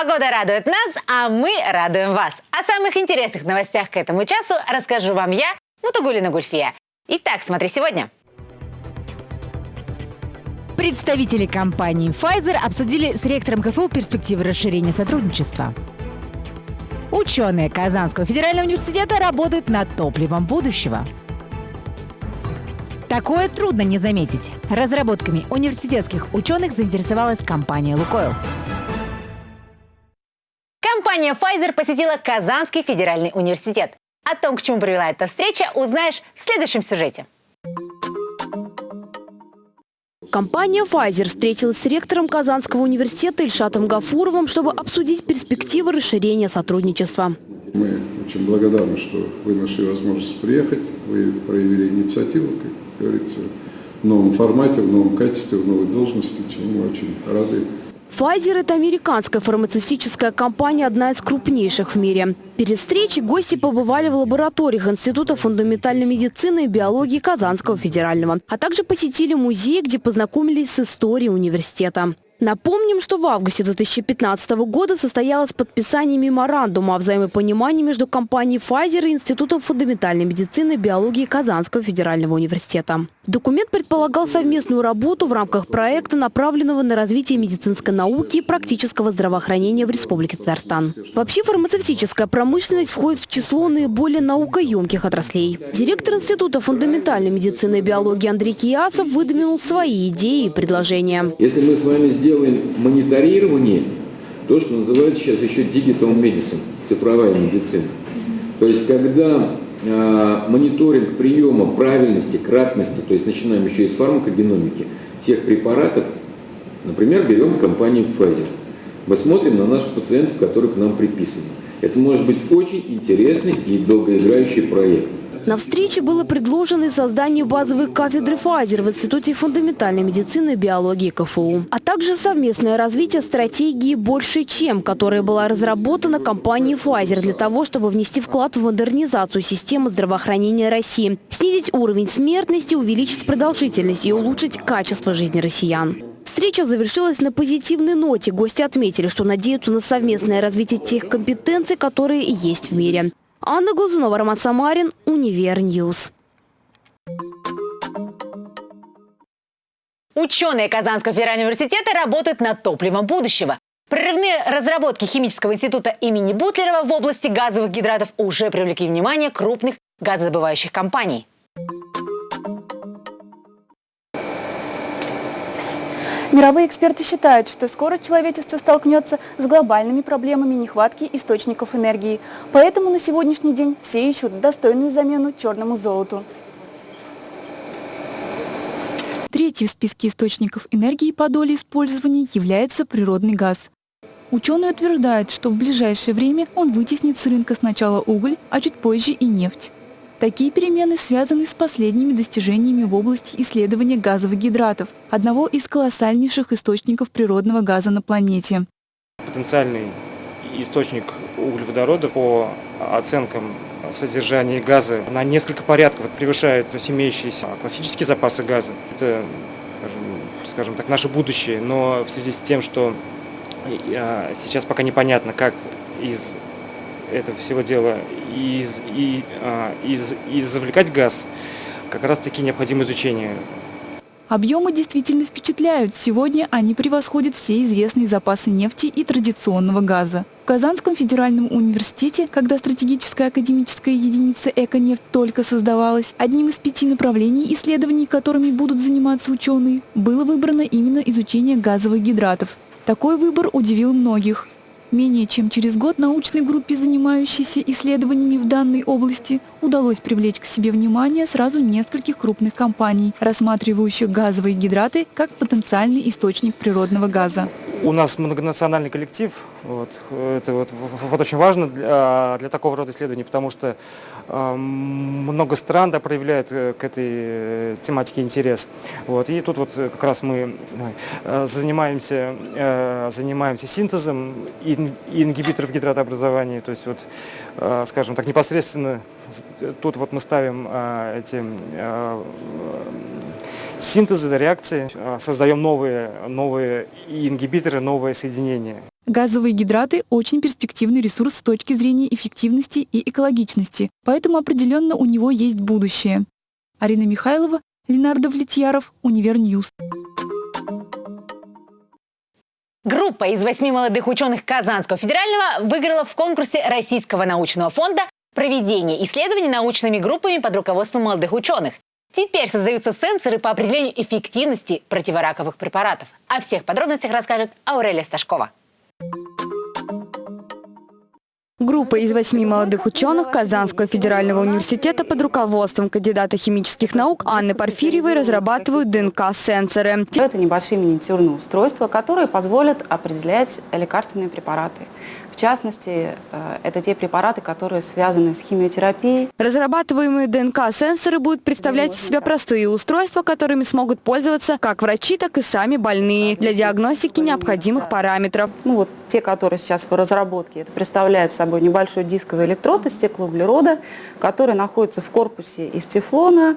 Погода радует нас, а мы радуем вас. О самых интересных новостях к этому часу расскажу вам я, Мутагулина Гульфия. Итак, смотри сегодня. Представители компании Pfizer обсудили с ректором КФУ перспективы расширения сотрудничества. Ученые Казанского федерального университета работают над топливом будущего. Такое трудно не заметить. Разработками университетских ученых заинтересовалась компания «Лукойл». Компания Pfizer посетила Казанский федеральный университет. О том, к чему привела эта встреча, узнаешь в следующем сюжете. Компания Pfizer встретилась с ректором Казанского университета Ильшатом Гафуровым, чтобы обсудить перспективы расширения сотрудничества. Мы очень благодарны, что вы нашли возможность приехать, вы проявили инициативу, как говорится, в новом формате, в новом качестве, в новой должности, чему мы очень рады. Pfizer – это американская фармацевтическая компания, одна из крупнейших в мире. Перед встречей гости побывали в лабораториях Института фундаментальной медицины и биологии Казанского федерального, а также посетили музей, где познакомились с историей университета. Напомним, что в августе 2015 года состоялось подписание меморандума о взаимопонимании между компанией Pfizer и Институтом фундаментальной медицины и биологии Казанского федерального университета. Документ предполагал совместную работу в рамках проекта, направленного на развитие медицинской науки и практического здравоохранения в Республике Татарстан. Вообще фармацевтическая промышленность входит в число наиболее наукоемких отраслей. Директор Института фундаментальной медицины и биологии Андрей Киясов выдвинул свои идеи и предложения. Если мы с вами сделаем мониторирование, то, что называется сейчас еще digital medicine, цифровая медицина. То есть, когда э, мониторинг приема правильности, кратности, то есть начинаем еще из фармакогеномики, всех препаратов, например, берем компанию Pfizer. Мы смотрим на наших пациентов, которые к нам приписаны. Это может быть очень интересный и долгоиграющий проект. На встрече было предложено создание базовой кафедры Pfizer в Институте фундаментальной медицины и биологии КФУ, а также совместное развитие стратегии «Больше чем», которая была разработана компанией Pfizer для того, чтобы внести вклад в модернизацию системы здравоохранения России, снизить уровень смертности, увеличить продолжительность и улучшить качество жизни россиян. Встреча завершилась на позитивной ноте. Гости отметили, что надеются на совместное развитие тех компетенций, которые есть в мире. Анна Глазунова, Роман Самарин, Univer News. Ученые Казанского федерального университета работают над топливом будущего. Прорывные разработки Химического института имени Бутлерова в области газовых гидратов уже привлекли внимание крупных газодобывающих компаний. Мировые эксперты считают, что скоро человечество столкнется с глобальными проблемами нехватки источников энергии. Поэтому на сегодняшний день все ищут достойную замену черному золоту. Третий в списке источников энергии по доле использования является природный газ. Ученые утверждают, что в ближайшее время он вытеснит с рынка сначала уголь, а чуть позже и нефть. Такие перемены связаны с последними достижениями в области исследования газовых гидратов, одного из колоссальнейших источников природного газа на планете. Потенциальный источник углеводорода по оценкам содержания газа на несколько порядков превышает имеющиеся классические запасы газа. Это, скажем так, наше будущее, но в связи с тем, что а, сейчас пока непонятно, как из этого всего дела из, и, а, из, и завлекать газ, как раз таки необходимо изучение. Объемы действительно впечатляют. Сегодня они превосходят все известные запасы нефти и традиционного газа. В Казанском федеральном университете, когда стратегическая академическая единица «Эконефть» только создавалась, одним из пяти направлений исследований, которыми будут заниматься ученые, было выбрано именно изучение газовых гидратов. Такой выбор удивил многих. Менее чем через год научной группе, занимающейся исследованиями в данной области, удалось привлечь к себе внимание сразу нескольких крупных компаний, рассматривающих газовые гидраты как потенциальный источник природного газа. У нас многонациональный коллектив. Вот. Это вот, вот очень важно для, для такого рода исследований, потому что э, много стран да, проявляют э, к этой э, тематике интерес. Вот. И тут вот как раз мы э, занимаемся, э, занимаемся синтезом ин, ингибиторов гидратообразования. То есть, вот, э, скажем так, непосредственно тут вот мы ставим э, эти э, синтеза, реакции, а, создаем новые, новые ингибиторы, новые соединения. Газовые гидраты – очень перспективный ресурс с точки зрения эффективности и экологичности, поэтому определенно у него есть будущее. Арина Михайлова, Ленар Давлетьяров, Univer News. Группа из восьми молодых ученых Казанского федерального выиграла в конкурсе Российского научного фонда проведение исследований научными группами под руководством молодых ученых. Теперь создаются сенсоры по определению эффективности противораковых препаратов. О всех подробностях расскажет Аурелия Сташкова. Группа из восьми молодых ученых Казанского федерального университета под руководством кандидата химических наук Анны Порфирьевой разрабатывают ДНК-сенсоры. Это небольшие миниатюрные устройства, которые позволят определять лекарственные препараты. В частности, э, это те препараты, которые связаны с химиотерапией. Разрабатываемые ДНК-сенсоры будут представлять из себя простые устройства, которыми смогут пользоваться как врачи, так и сами больные для диагностики необходимых параметров. Ну вот те, которые сейчас в разработке, это представляет собой небольшой дисковый электрод из стеклоуглерода, который находится в корпусе из тефлона,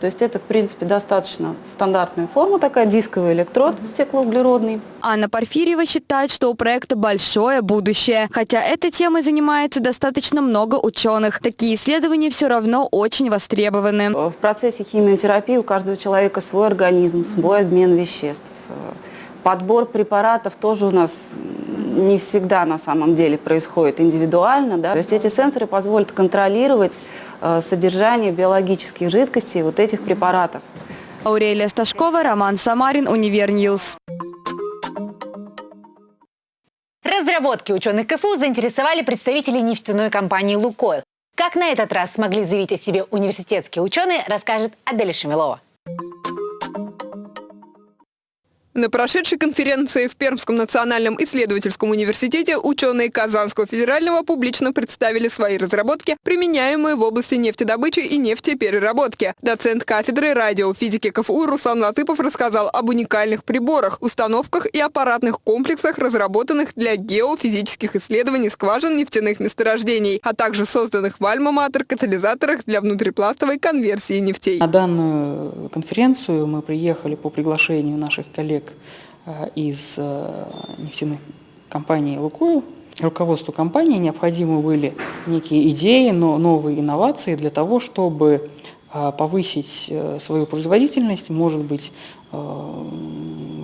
то есть это, в принципе, достаточно стандартная форма, такая дисковый электрод стеклоуглеродный. Анна Порфирьева считает, что у проекта большое будущее. Хотя этой темой занимается достаточно много ученых. Такие исследования все равно очень востребованы. В процессе химиотерапии у каждого человека свой организм, свой обмен веществ. Подбор препаратов тоже у нас не всегда на самом деле происходит индивидуально. Да? То есть эти сенсоры позволят контролировать содержание биологических жидкостей вот этих препаратов. Аурелия Сташкова, Роман Самарин, Univer News. Разработки ученых КФУ заинтересовали представителей нефтяной компании «Лукойл». Как на этот раз смогли заявить о себе университетские ученые, расскажет Аделя Шамилова. На прошедшей конференции в Пермском национальном исследовательском университете ученые Казанского федерального публично представили свои разработки, применяемые в области нефтедобычи и нефтепереработки. Доцент кафедры радиофизики КФУ Руслан Латыпов рассказал об уникальных приборах, установках и аппаратных комплексах, разработанных для геофизических исследований скважин нефтяных месторождений, а также созданных в Альма-Матер катализаторах для внутрипластовой конверсии нефтей. На данную конференцию мы приехали по приглашению наших коллег Э, из э, нефтяной компании «Лукойл». Руководству компании необходимы были некие идеи, но новые инновации для того, чтобы э, повысить свою производительность, может быть,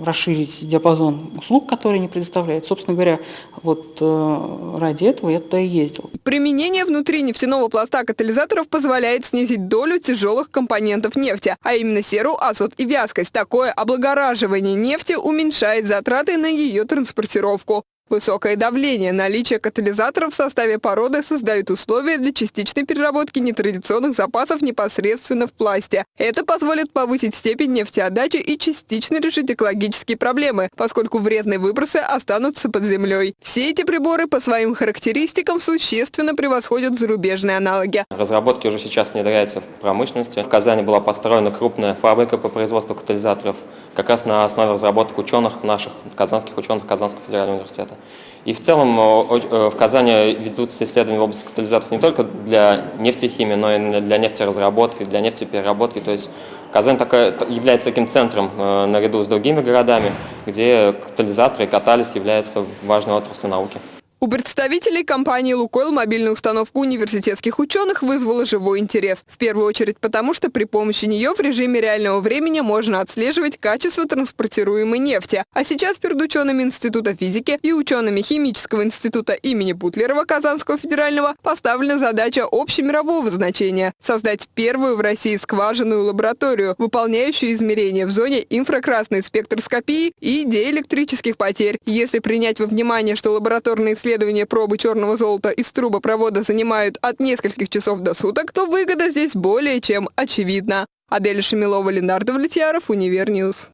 расширить диапазон услуг, которые они предоставляют. Собственно говоря, вот э, ради этого я туда и ездил. Применение внутри нефтяного пласта катализаторов позволяет снизить долю тяжелых компонентов нефти, а именно серу, азот и вязкость. Такое облагораживание нефти уменьшает затраты на ее транспортировку. Высокое давление, наличие катализаторов в составе породы создают условия для частичной переработки нетрадиционных запасов непосредственно в пласте. Это позволит повысить степень нефтеотдачи и частично решить экологические проблемы, поскольку вредные выбросы останутся под землей. Все эти приборы по своим характеристикам существенно превосходят зарубежные аналоги. Разработки уже сейчас внедряются в промышленности. В Казани была построена крупная фабрика по производству катализаторов, как раз на основе разработок ученых наших, казанских ученых Казанского федерального университета. И в целом э, в Казани ведутся исследования в области катализаторов не только для нефтехимии, но и для нефтеразработки, для нефтепереработки. То есть Казань является таким центром э, наряду с другими городами, где катализаторы и катализ являются важной отраслью науки. У представителей компании «Лукойл» мобильная установка университетских ученых вызвала живой интерес. В первую очередь потому, что при помощи нее в режиме реального времени можно отслеживать качество транспортируемой нефти. А сейчас перед учеными Института физики и учеными Химического института имени Бутлерова Казанского федерального поставлена задача общемирового значения – создать первую в России скважинную лабораторию, выполняющую измерения в зоне инфракрасной спектроскопии и диэлектрических потерь. Если принять во внимание, что лабораторные исследования исследования пробы черного золота из трубопровода занимают от нескольких часов до суток, то выгода здесь более чем очевидна. Адель Шамилова, Ленардо Влетьяров, Univer News.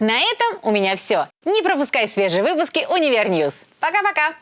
На этом у меня все. Не пропускай свежие выпуски Univer News. Пока-пока!